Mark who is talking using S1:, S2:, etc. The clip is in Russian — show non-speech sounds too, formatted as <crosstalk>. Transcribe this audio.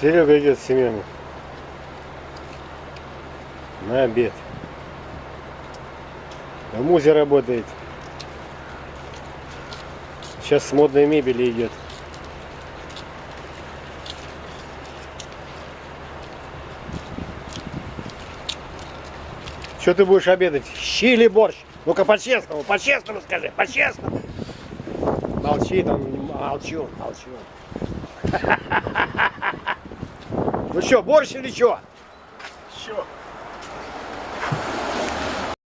S1: Серега идет с семьями. На обед. В музе работает. Сейчас с модной мебели идет. Что ты будешь обедать? Щи или борщ? Ну-ка по-честному, по-честному скажи, по-честному. Молчи там, молчу, молчу. <laughs> Ну что, борщ или что? Чё?